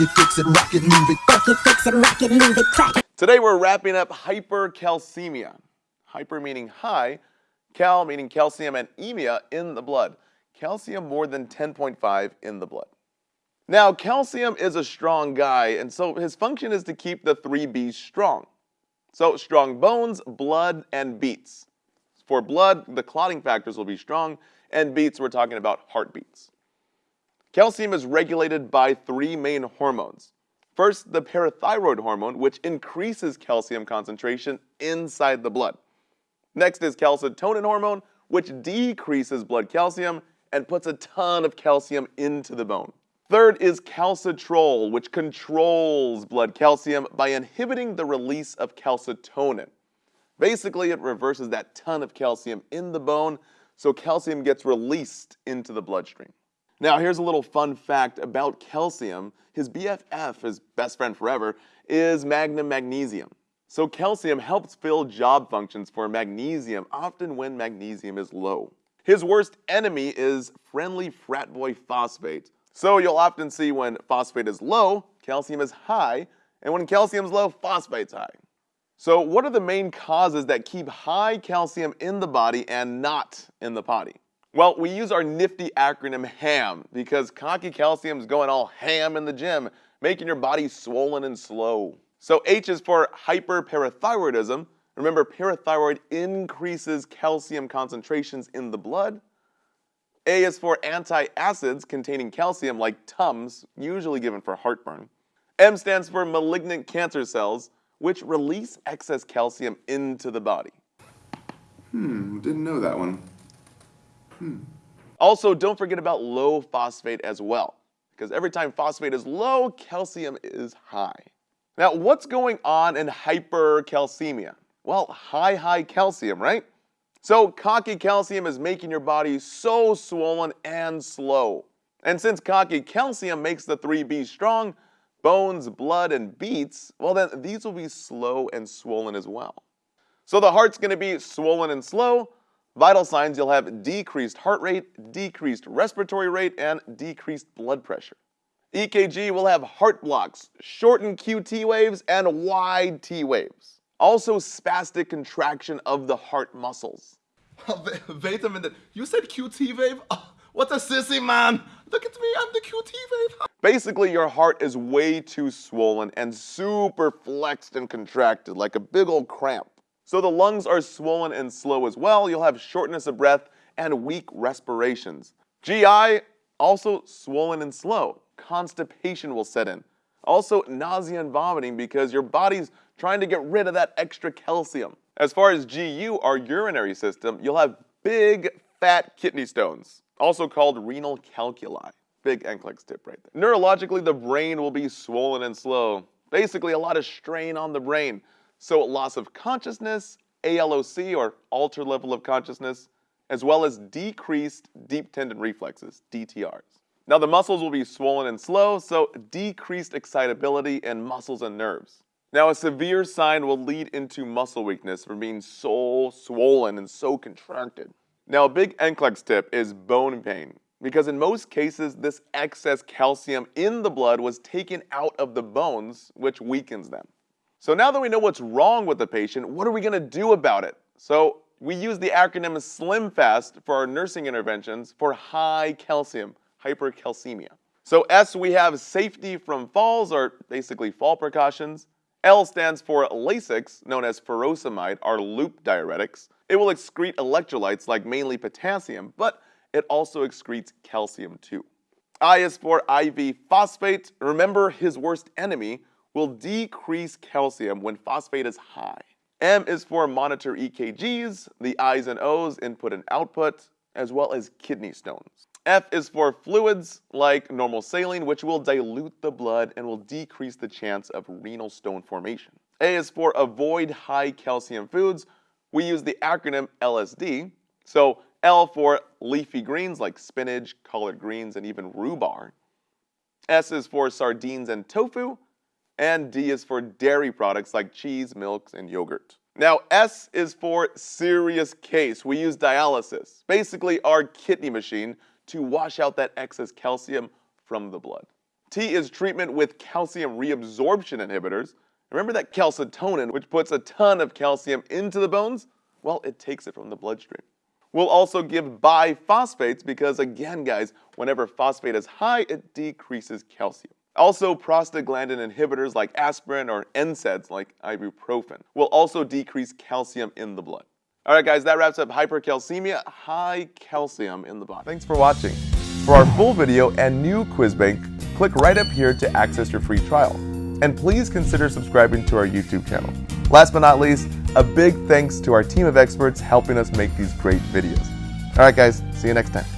It, fix it, rock it, move it. It, fix it, rock it, move it, crack it. Today we're wrapping up hypercalcemia. Hyper meaning high, cal meaning calcium, and emia in the blood. Calcium more than 10.5 in the blood. Now, calcium is a strong guy, and so his function is to keep the three B's strong. So, strong bones, blood, and beats. For blood, the clotting factors will be strong, and beats, we're talking about heartbeats. Calcium is regulated by three main hormones. First, the parathyroid hormone, which increases calcium concentration inside the blood. Next is calcitonin hormone, which decreases blood calcium and puts a ton of calcium into the bone. Third is calcitriol, which controls blood calcium by inhibiting the release of calcitonin. Basically, it reverses that ton of calcium in the bone, so calcium gets released into the bloodstream. Now, here's a little fun fact about calcium. His BFF, his best friend forever, is magnum magnesium. So calcium helps fill job functions for magnesium, often when magnesium is low. His worst enemy is friendly frat boy phosphate. So you'll often see when phosphate is low, calcium is high, and when calcium is low, phosphate's high. So what are the main causes that keep high calcium in the body and not in the potty? Well, we use our nifty acronym HAM because cocky calcium is going all ham in the gym, making your body swollen and slow. So H is for hyperparathyroidism. Remember, parathyroid increases calcium concentrations in the blood. A is for antacids containing calcium like Tums, usually given for heartburn. M stands for malignant cancer cells, which release excess calcium into the body. Hmm, didn't know that one. Hmm. Also, don't forget about low phosphate as well, because every time phosphate is low, calcium is high. Now, what's going on in hypercalcemia? Well, high, high calcium, right? So, cocky calcium is making your body so swollen and slow. And since cocky calcium makes the 3B strong, bones, blood, and beats, well then these will be slow and swollen as well. So the heart's going to be swollen and slow. Vital signs you'll have decreased heart rate, decreased respiratory rate, and decreased blood pressure. EKG will have heart blocks, shortened QT waves, and wide T waves. Also spastic contraction of the heart muscles. Wait a minute, you said QT wave? Oh, what a sissy man! Look at me, I'm the QT wave. Basically, your heart is way too swollen and super flexed and contracted, like a big old cramp. So the lungs are swollen and slow as well. You'll have shortness of breath and weak respirations. GI, also swollen and slow. Constipation will set in. Also nausea and vomiting because your body's trying to get rid of that extra calcium. As far as GU, our urinary system, you'll have big fat kidney stones, also called renal calculi. Big NCLEX tip right there. Neurologically, the brain will be swollen and slow. Basically, a lot of strain on the brain. So loss of consciousness, ALOC or altered level of consciousness, as well as decreased deep tendon reflexes, DTRs. Now the muscles will be swollen and slow, so decreased excitability in muscles and nerves. Now a severe sign will lead into muscle weakness from being so swollen and so contracted. Now a big NCLEX tip is bone pain, because in most cases this excess calcium in the blood was taken out of the bones, which weakens them. So now that we know what's wrong with the patient, what are we going to do about it? So we use the acronym SlimFast for our nursing interventions for high calcium, hypercalcemia. So S, we have safety from falls, or basically fall precautions. L stands for Lasix, known as furosemide, our loop diuretics. It will excrete electrolytes like mainly potassium, but it also excretes calcium too. I is for IV phosphate. Remember his worst enemy, will decrease calcium when phosphate is high. M is for monitor EKGs, the I's and O's, input and output, as well as kidney stones. F is for fluids like normal saline, which will dilute the blood and will decrease the chance of renal stone formation. A is for avoid high calcium foods. We use the acronym LSD. So L for leafy greens like spinach, collard greens, and even rhubarb. S is for sardines and tofu and D is for dairy products like cheese, milks, and yogurt. Now, S is for serious case. We use dialysis, basically our kidney machine, to wash out that excess calcium from the blood. T is treatment with calcium reabsorption inhibitors. Remember that calcitonin, which puts a ton of calcium into the bones? Well, it takes it from the bloodstream. We'll also give biphosphates because, again, guys, whenever phosphate is high, it decreases calcium. Also, prostaglandin inhibitors like aspirin or NSAIDs like ibuprofen will also decrease calcium in the blood. All right, guys, that wraps up hypercalcemia, high calcium in the body. Thanks for watching. For our full video and new quiz bank, click right up here to access your free trial. And please consider subscribing to our YouTube channel. Last but not least, a big thanks to our team of experts helping us make these great videos. All right, guys, see you next time.